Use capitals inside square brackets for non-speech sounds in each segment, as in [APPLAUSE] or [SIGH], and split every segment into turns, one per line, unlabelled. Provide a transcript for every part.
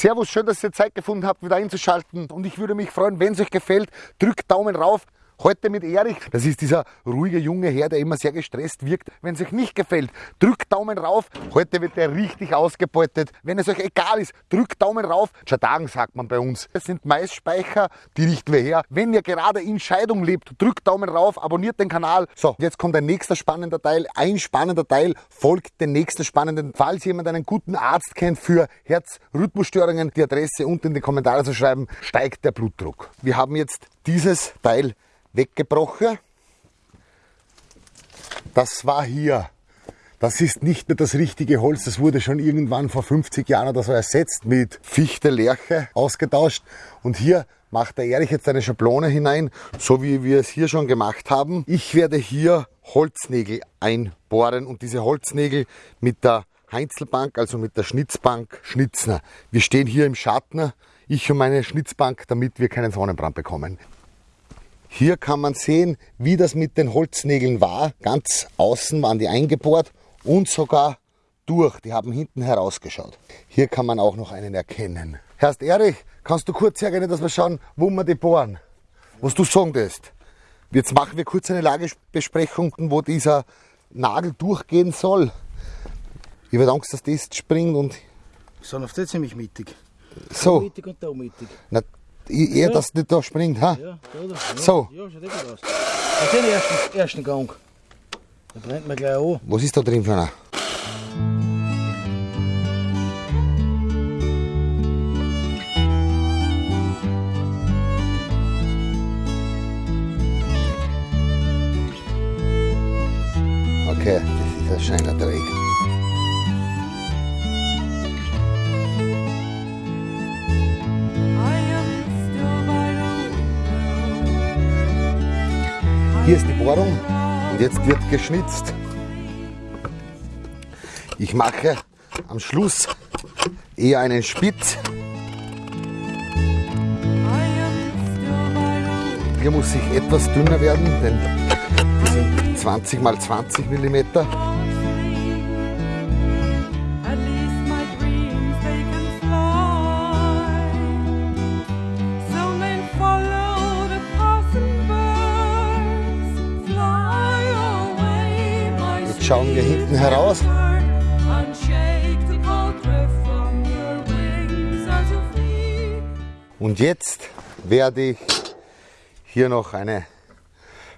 Servus, schön, dass ihr Zeit gefunden habt, wieder einzuschalten. Und ich würde mich freuen, wenn es euch gefällt, drückt Daumen rauf. Heute mit Erich. Das ist dieser ruhige junge Herr, der immer sehr gestresst wirkt. Wenn es euch nicht gefällt, drückt Daumen rauf. Heute wird er richtig ausgebeutet. Wenn es euch egal ist, drückt Daumen rauf. Chadagen sagt man bei uns. Es sind Maisspeicher, die richten wir her. Wenn ihr gerade in Scheidung lebt, drückt Daumen rauf, abonniert den Kanal. So, jetzt kommt ein nächster spannender Teil. Ein spannender Teil folgt den nächsten spannenden. Falls jemand einen guten Arzt kennt für Herzrhythmusstörungen, die Adresse unten in die Kommentare zu schreiben, steigt der Blutdruck. Wir haben jetzt dieses Teil weggebrochen. Das war hier. Das ist nicht mehr das richtige Holz, das wurde schon irgendwann vor 50 Jahren oder so ersetzt mit Fichte, Lerche ausgetauscht. Und hier macht der Erich jetzt eine Schablone hinein, so wie wir es hier schon gemacht haben. Ich werde hier Holznägel einbohren und diese Holznägel mit der Heinzelbank, also mit der Schnitzbank, schnitzen. Wir stehen hier im Schatten, ich und meine Schnitzbank, damit wir keinen Sonnenbrand bekommen. Hier kann man sehen, wie das mit den Holznägeln war. Ganz außen waren die eingebohrt und sogar durch. Die haben hinten herausgeschaut. Hier kann man auch noch einen erkennen. Herrst Erich, kannst du kurz hergehen, dass wir schauen, wo wir die bohren? Was du sagen willst. Jetzt machen wir kurz eine Lagebesprechung, wo dieser Nagel durchgehen soll. Ich habe Angst, dass das springt und.
Sind auf das ziemlich mittig.
So.
Mittig und da mittig.
Na, eher, ja. dass nicht da springt, ha?
Ja,
So.
Schaut eh gut aus. Das ist den ersten, ersten Gang. Da brennt man gleich an.
Was ist da drin für einer? Okay, das ist ein scheiner Dreck. Hier ist die Bohrung und jetzt wird geschnitzt. Ich mache am Schluss eher einen Spitz. Hier muss ich etwas dünner werden, denn die sind 20 x 20 mm. Schauen wir hinten heraus. Und jetzt werde ich hier noch eine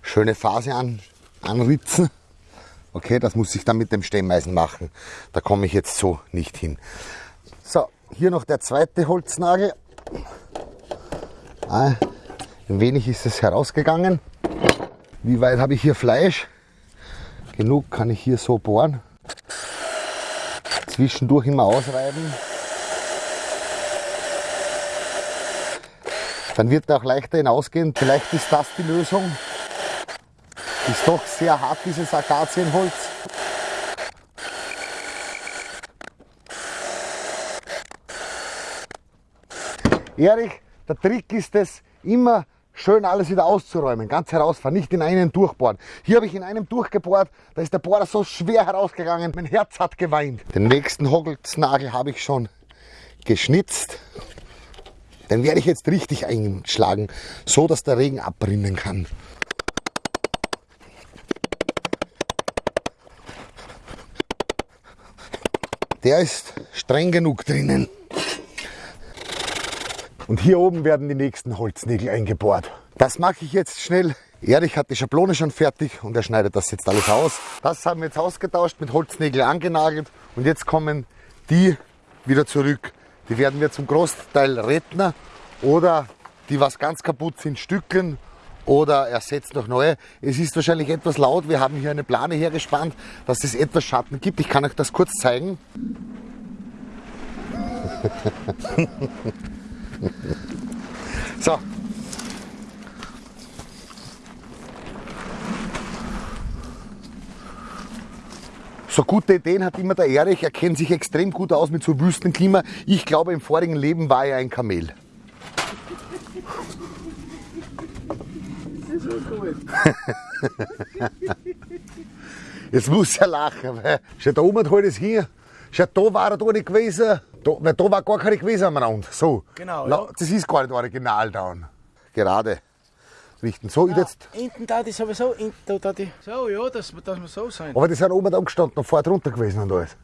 schöne Phase an, anritzen. Okay, das muss ich dann mit dem Stemmeisen machen. Da komme ich jetzt so nicht hin. So, hier noch der zweite Holznagel. Ah, ein wenig ist es herausgegangen. Wie weit habe ich hier Fleisch? Genug kann ich hier so bohren. Zwischendurch immer ausreiben. Dann wird er auch leichter hinausgehen. Vielleicht ist das die Lösung. Ist doch sehr hart, dieses Akazienholz. Erich, der Trick ist es, immer schön alles wieder auszuräumen, ganz herausfahren, nicht in einen durchbohren. Hier habe ich in einem durchgebohrt, da ist der Bohrer so schwer herausgegangen, mein Herz hat geweint. Den nächsten Holznagel habe ich schon geschnitzt. Den werde ich jetzt richtig einschlagen, so dass der Regen abrinnen kann. Der ist streng genug drinnen. Und hier oben werden die nächsten Holznägel eingebohrt. Das mache ich jetzt schnell. Erich hat die Schablone schon fertig und er schneidet das jetzt alles aus. Das haben wir jetzt ausgetauscht, mit Holznägel angenagelt und jetzt kommen die wieder zurück. Die werden wir zum Großteil retten oder die was ganz kaputt sind, stückeln oder ersetzt durch neue. Es ist wahrscheinlich etwas laut. Wir haben hier eine Plane hergespannt, dass es etwas Schatten gibt. Ich kann euch das kurz zeigen. [LAUGHS] [LAUGHS] So. So gute Ideen hat immer der Erich. Er kennt sich extrem gut aus mit so Wüstenklima. Ich glaube, im vorigen Leben war er ein Kamel. [LAUGHS] Jetzt muss er lachen, weil schau, da oben halt es hier. Schau, da war er da nicht gewesen. Da, weil da war gar keine gewesen am Rand. So.
Genau,
La-
ja.
Das ist gar nicht original dann. Gerade richten. So, ich jetzt.
Hinten da die sowieso, hinten da, da die. So, ja, dass, dass wir so sein.
Aber die sind oben da gestanden und vorher drunter gewesen und alles.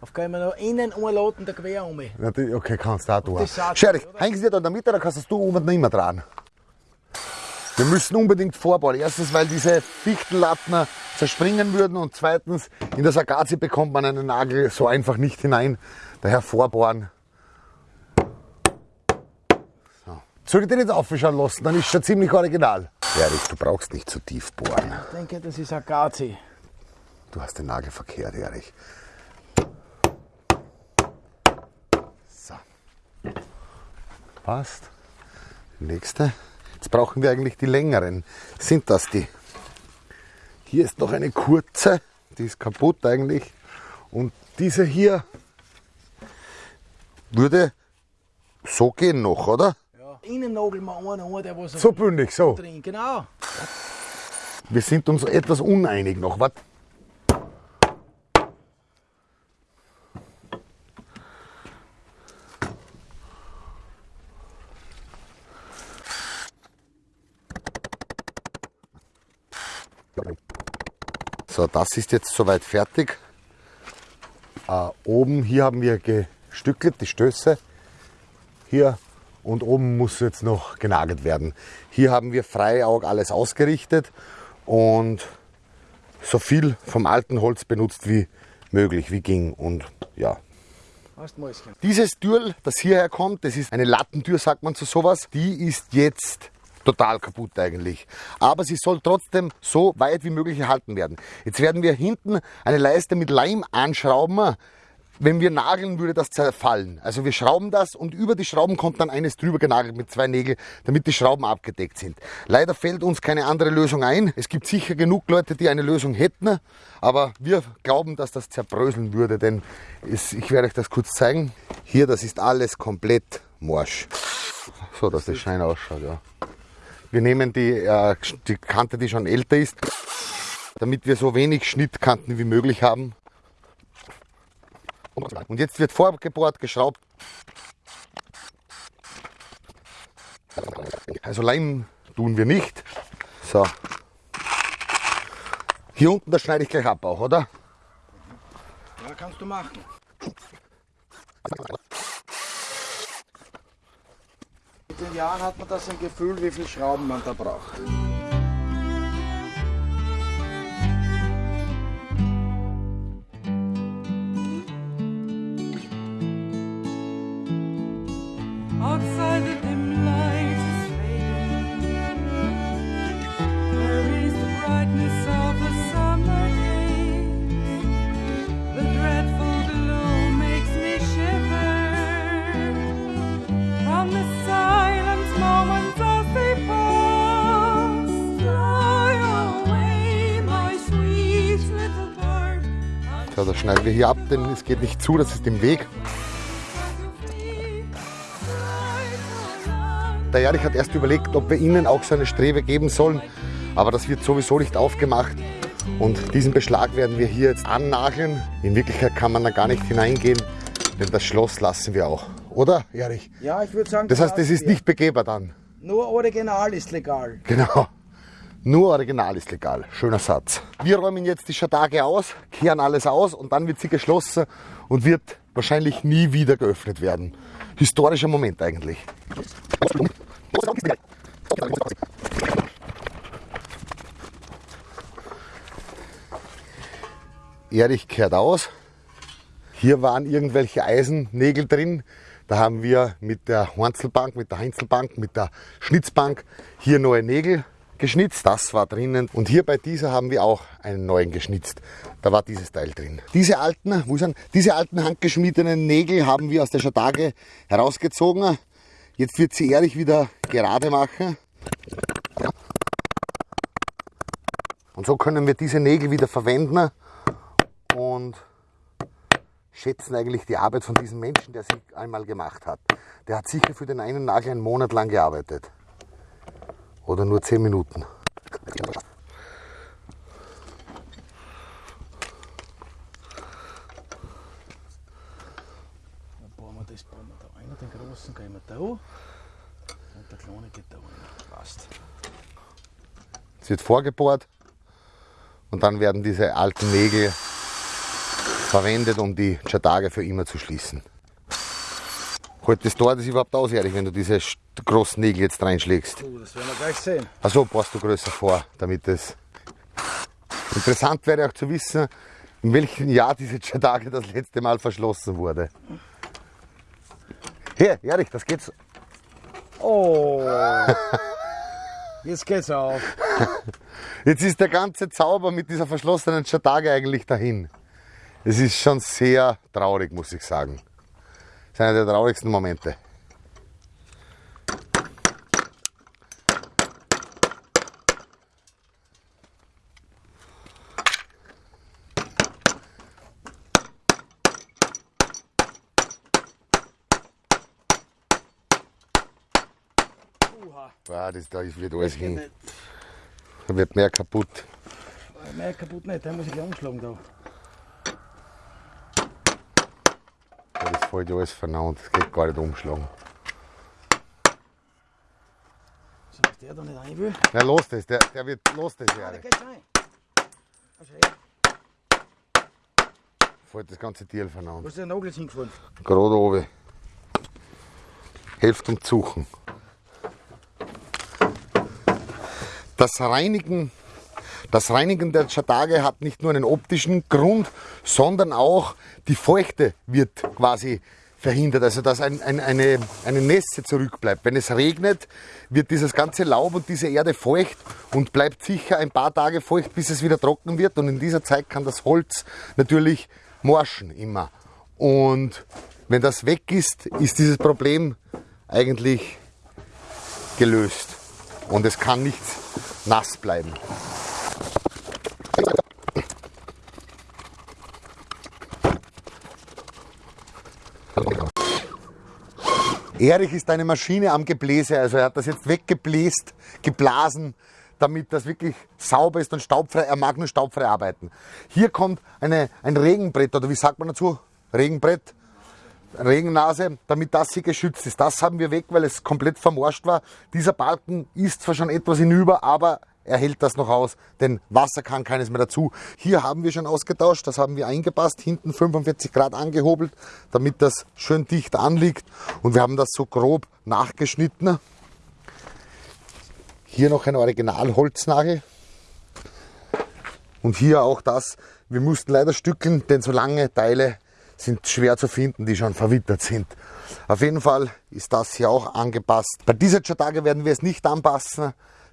Auf gehen wir noch innen umladen, der Quer um.
Natürlich, okay, kannst du auch tun.
das
Scherich,
er,
hängen sie dir da in der Mitte, dann kannst du oben nicht mehr dran. Wir müssen unbedingt vorbauen. Erstens, weil diese Fichtenlatten zerspringen würden und zweitens, in das Agazi bekommt man einen Nagel so einfach nicht hinein. Daher vorbohren. So. Soll ich den jetzt aufschauen lassen? Dann ist schon ziemlich original. Erich, du brauchst nicht zu tief bohren.
Ich denke, das ist Agazi.
Du hast den Nagel verkehrt, Erich. So. Passt. Nächste. Jetzt brauchen wir eigentlich die längeren. Sind das die? Hier ist noch eine kurze. Die ist kaputt eigentlich. Und diese hier würde so gehen noch, oder?
Ja. Innen nageln wir einen an, der was
So bündig, so.
drin. Genau.
Wir sind uns etwas uneinig noch. Wart. So, das ist jetzt soweit fertig. Äh, oben hier haben wir gestückelt, die Stöße. Hier und oben muss jetzt noch genagelt werden. Hier haben wir Freiaug alles ausgerichtet und so viel vom alten Holz benutzt wie möglich, wie ging. Und ja, dieses Türl, das hierher kommt, das ist eine Lattentür, sagt man zu sowas, die ist jetzt total kaputt eigentlich. Aber sie soll trotzdem so weit wie möglich erhalten werden. Jetzt werden wir hinten eine Leiste mit Leim anschrauben. Wenn wir nageln, würde das zerfallen. Also wir schrauben das und über die Schrauben kommt dann eines drüber genagelt mit zwei Nägeln, damit die Schrauben abgedeckt sind. Leider fällt uns keine andere Lösung ein. Es gibt sicher genug Leute, die eine Lösung hätten, aber wir glauben, dass das zerbröseln würde, denn es, ich werde euch das kurz zeigen. Hier, das ist alles komplett morsch. So, dass das Schein ausschaut, ja. Wir nehmen die, äh, die Kante, die schon älter ist, damit wir so wenig Schnittkanten wie möglich haben. Und jetzt wird vorgebohrt, geschraubt. Also Leim tun wir nicht. So. Hier unten, das schneide ich gleich ab auch, oder?
Ja, kannst du machen. Mit den Jahren hat man das ein Gefühl, wie viel Schrauben man da braucht.
So, das schneiden wir hier ab, denn es geht nicht zu, das ist im Weg. Der Erich hat erst überlegt, ob wir ihnen auch so eine Strebe geben sollen, aber das wird sowieso nicht aufgemacht. Und diesen Beschlag werden wir hier jetzt annageln. In Wirklichkeit kann man da gar nicht hineingehen, denn das Schloss lassen wir auch. Oder, Erich?
Ja, ich würde sagen,
Das heißt, das ist nicht begehbar dann.
Nur Original ist legal.
Genau. Nur Original ist legal. Schöner Satz. Wir räumen jetzt die Schatage aus, kehren alles aus und dann wird sie geschlossen und wird wahrscheinlich nie wieder geöffnet werden. Historischer Moment eigentlich. Erich kehrt aus. Hier waren irgendwelche Eisennägel drin. Da haben wir mit der Hornzelbank, mit der Heinzelbank, mit der Schnitzbank hier neue Nägel geschnitzt. Das war drinnen. Und hier bei dieser haben wir auch einen neuen geschnitzt. Da war dieses Teil drin. Diese alten, wo sind, diese alten handgeschmiedenen Nägel haben wir aus der Schatage herausgezogen. Jetzt wird sie Erich wieder gerade machen. Und so können wir diese Nägel wieder verwenden und schätzen eigentlich die Arbeit von diesem Menschen, der sie einmal gemacht hat. Der hat sicher für den einen Nagel einen Monat lang gearbeitet. Oder nur zehn Minuten.
Dann bohren wir großen gehen wir da und der kleine geht da rein. Passt.
Es wird vorgebohrt und dann werden diese alten Nägel verwendet, um die Chatage für immer zu schließen. Halt das Tor das überhaupt aus, Erich, wenn du diese großen Nägel jetzt reinschlägst?
Oh, das werden wir gleich sehen.
Also passt du größer vor, damit es. Interessant wäre auch zu wissen, in welchem Jahr diese Chatage das letzte Mal verschlossen wurde. Hier, Erich, das geht's.
Oh! [LAUGHS] Jetzt geht's auf.
Jetzt ist der ganze Zauber mit dieser verschlossenen Chatage eigentlich dahin. Es ist schon sehr traurig, muss ich sagen. Das ist einer der traurigsten Momente.
Uha.
Ah, das, da wird alles
Geht
hin. Da wird mehr kaputt.
Mehr kaputt nicht, den muss ich gleich umschlagen da.
Das fällt ja alles vernaunt. Das geht gar nicht umschlagen.
So, dass der da nicht rein will.
Na, los das, der, der wird, los das,
Ah, der geht rein. Ah.
Fällt das ganze Tier vernaunt.
Wo ist der Nagel hingefallen?
Gerade oben. Hilft um Zuchen. Das Reinigen, das Reinigen der Chatage hat nicht nur einen optischen Grund, sondern auch die Feuchte wird quasi verhindert, also dass ein, ein, eine, eine Nässe zurückbleibt. Wenn es regnet, wird dieses ganze Laub und diese Erde feucht und bleibt sicher ein paar Tage feucht, bis es wieder trocken wird. Und in dieser Zeit kann das Holz natürlich morschen immer. Und wenn das weg ist, ist dieses Problem eigentlich gelöst. Und es kann nicht nass bleiben. Erich ist eine Maschine am Gebläse, also er hat das jetzt weggebläst, geblasen, damit das wirklich sauber ist und staubfrei. Er mag nur staubfrei arbeiten. Hier kommt eine, ein Regenbrett, oder wie sagt man dazu? Regenbrett, Regennase, damit das hier geschützt ist. Das haben wir weg, weil es komplett vermorscht war. Dieser Balken ist zwar schon etwas hinüber, aber er hält das noch aus, denn Wasser kann keines mehr dazu. Hier haben wir schon ausgetauscht, das haben wir eingepasst, hinten 45 Grad angehobelt, damit das schön dicht anliegt. Und wir haben das so grob nachgeschnitten. Hier noch ein Originalholznagel. Und hier auch das, wir mussten leider stückeln, denn so lange Teile sind schwer zu finden, die schon verwittert sind. Auf jeden Fall ist das hier auch angepasst. Bei dieser Chatage werden wir es nicht anpassen,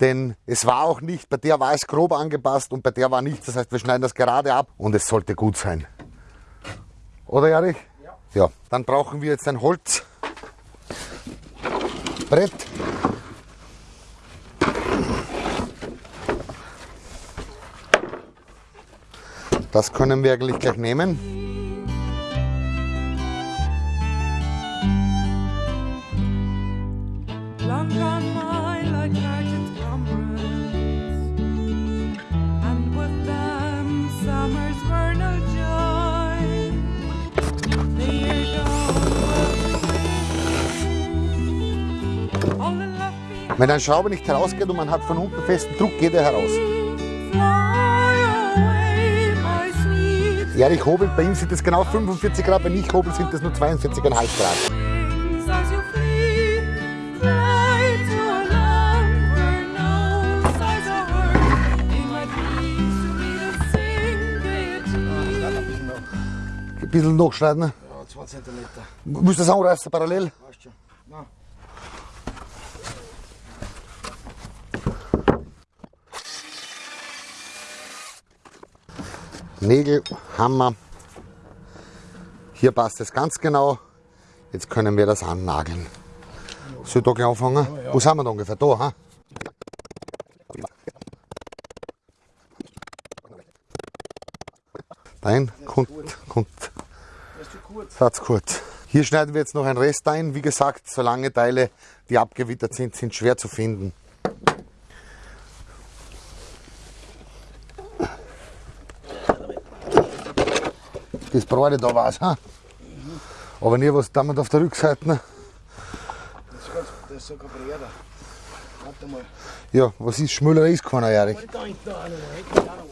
denn es war auch nicht, bei der war es grob angepasst und bei der war nichts. Das heißt, wir schneiden das gerade ab und es sollte gut sein. Oder Erich? Ja. Ja, dann brauchen wir jetzt ein Holzbrett. Das können wir eigentlich gleich nehmen. Wenn ein Schrauber nicht herausgeht und man hat von unten festen Druck, geht er heraus. Erich hobelt, bei ihm sind es genau 45 Grad, wenn ich hobel, sind es nur 42,5 Grad. Ein bisschen nachschneiden.
Ja, 2 cm.
Musst du das anreißen parallel?
Weißt schon. Na,
Nägel, Hammer. Hier passt es ganz genau. Jetzt können wir das annageln. Soll ich da gleich anfangen? Wo sind wir da ungefähr? Da, ha? Nein, kommt, kommt. Satz kurz. Hier schneiden wir jetzt noch einen Rest ein. Wie gesagt, so lange Teile, die abgewittert sind, sind schwer zu finden. Das Brade da war's, ha? Aber nie was damit auf der Rückseite.
das ist sogar Breder. Warte mal.
Ja, was ist Schmöller ist keiner, Erik.
Da hinten noch, da hinten auch noch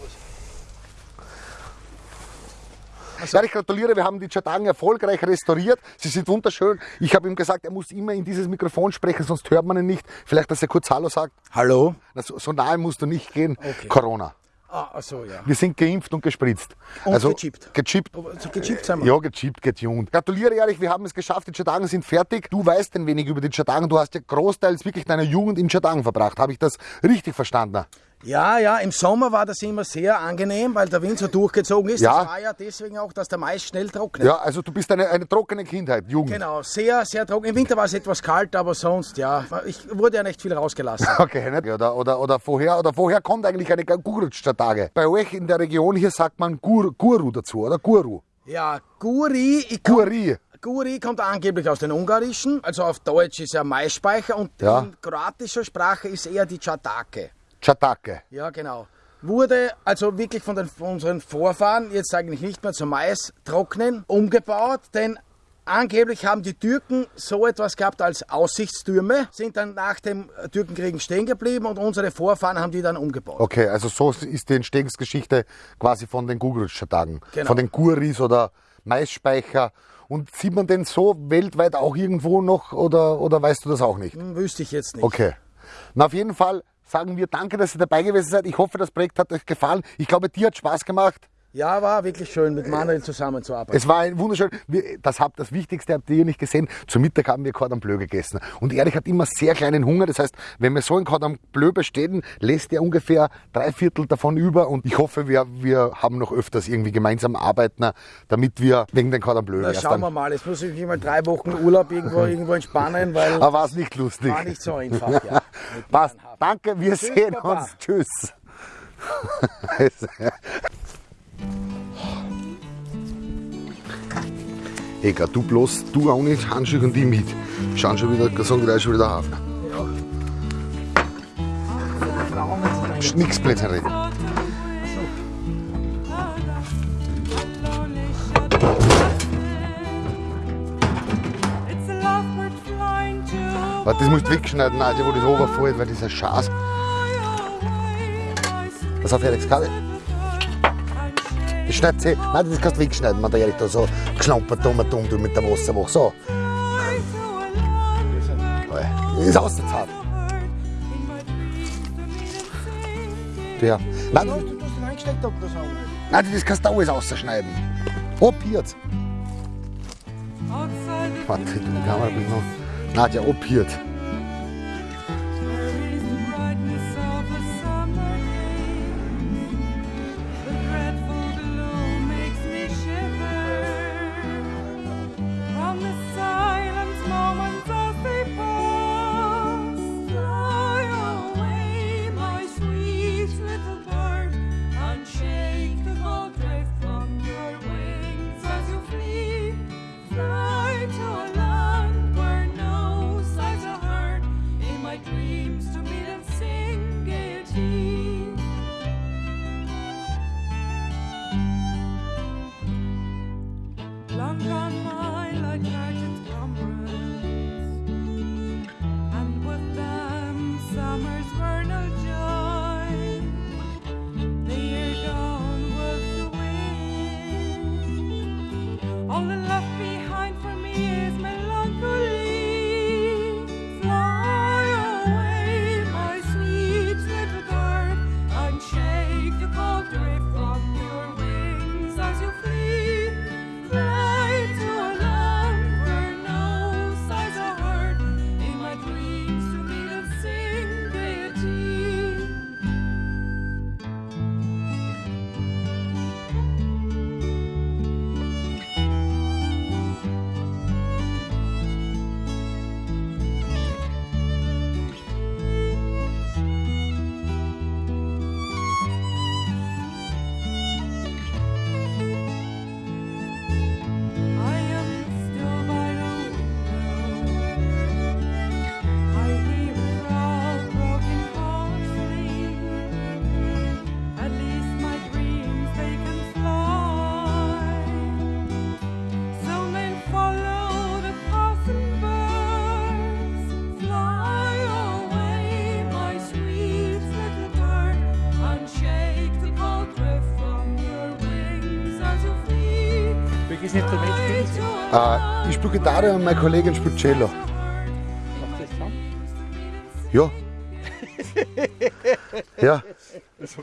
was.
Ja, ich gratuliere, wir haben die Chatagen erfolgreich restauriert. Sie sind wunderschön. Ich habe ihm gesagt, er muss immer in dieses Mikrofon sprechen, sonst hört man ihn nicht. Vielleicht, dass er kurz Hallo sagt.
Hallo?
Na, So, so nahe musst du nicht gehen.
Okay.
Corona.
Ah, so, ja.
Wir sind geimpft und gespritzt. Also
Und gechippt.
Gechippt.
Aber so gechippt sind wir.
Ja, gechippt, getuned. Gratuliere, Erich, wir haben es geschafft. Die Chatagen sind fertig. Du weißt ein wenig über die Chatagen. Du hast ja großteils wirklich deine Jugend in Chatagen verbracht. Habe ich das richtig verstanden?
Ja, ja, im Sommer war das immer sehr angenehm, weil der Wind so durchgezogen ist.
Ja.
Das war ja deswegen auch, dass der Mais schnell trocknet.
Ja, also du bist eine, eine trockene Kindheit, Jugend.
Genau, sehr, sehr trocken. Im Winter war es etwas kalt, aber sonst, ja, ich wurde ja nicht viel rausgelassen. [LAUGHS]
Okay, nicht? Oder, oder, oder, woher, oder woher kommt eigentlich eine Gurutsch-Tage? Bei euch in der Region hier sagt man Gur, Guru dazu, oder? Guru.
Ja, Guri, komm,
Guri.
Guri kommt angeblich aus den Ungarischen, also auf Deutsch ist er Maisspeicher und
Ja.
in kroatischer Sprache ist eher die Chatake.
Chatake.
Ja, genau. Wurde also wirklich von, den, von unseren Vorfahren jetzt eigentlich nicht mehr zum Mais trocknen umgebaut, denn angeblich haben die Türken so etwas gehabt als Aussichtstürme, sind dann nach dem Türkenkrieg stehen geblieben und unsere Vorfahren haben die dann umgebaut.
Okay, also so ist die Entstehungsgeschichte quasi von den Gurutsch-Tagen.
Genau.
Von den Guris oder Maisspeicher. Und sieht man den so weltweit auch irgendwo noch oder, oder weißt du das auch nicht?
Hm, Wüsste ich jetzt nicht.
Okay. Na, auf jeden Fall sagen wir danke, dass ihr dabei gewesen seid. Ich hoffe, das Projekt hat euch gefallen. Ich glaube, dir hat Spaß gemacht.
Ja, war wirklich schön, mit Manuel zusammenzuarbeiten.
Es war ein wunderschön. Das, habt, das Wichtigste habt ihr nicht gesehen. Zum Mittag haben wir Cordon Bleu gegessen. Und Erich hat immer sehr kleinen Hunger. Das heißt, wenn wir so ein Cordon Bleu bestellen, lässt er ungefähr drei Viertel davon über. Und ich hoffe, wir, wir haben noch öfters irgendwie gemeinsam arbeiten, damit wir wegen den Cordon Bleu
Na, schauen wir mal, jetzt muss ich mal drei Wochen Urlaub irgendwo, [LAUGHS] irgendwo entspannen, weil
Aber war es nicht lustig?
war nicht so einfach. Ja. [LAUGHS]
Passt. Danke, wir
Tschüss,
sehen
Papa.
uns. Tschüss. [LAUGHS] Egal, du bloß, du auch nicht, Handschuhe und die mit. Schauen schon wieder, sagen Leute schon wieder
jetzt
Psst, Nix Blödsinn reden. Warte, das musst du wegschneiden, Nadja, wo das runterfällt, weil dieser Schaß. Pass auf, Alex, Kabel. Schneidet sie. Nein, das kannst du wegschneiden, wenn der Erik da so geschlampert dumm dumm du mit der Wasserwache. So. Das ist ausgezahlt. Der. Nein, du,
Du hast ihn eingesteckt, das auch
nein, das kannst du alles ausschneiden. Ob jetzt. Warte, die Kamera bin noch. Nadja, ob jetzt. Äh, ich spiele Gitarre und meine Kollegin spielt Cello.
Macht das zusammen?
Ja. [LAUGHS] ja.
Das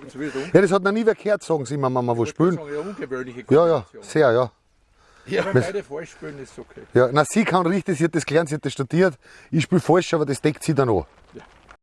ja, das hat noch nie wer gehört, sagen sie immer, wenn wir wo spielen.
Das ist eine ungewöhnliche
Ja, ja, sehr, ja.
Ja, wenn beide falsch spielen, ist es okay.
ja. Na, sie kann richtig, sie hat das gelernt, sie hat das studiert. Ich spiele falsch, aber das deckt sie dann an.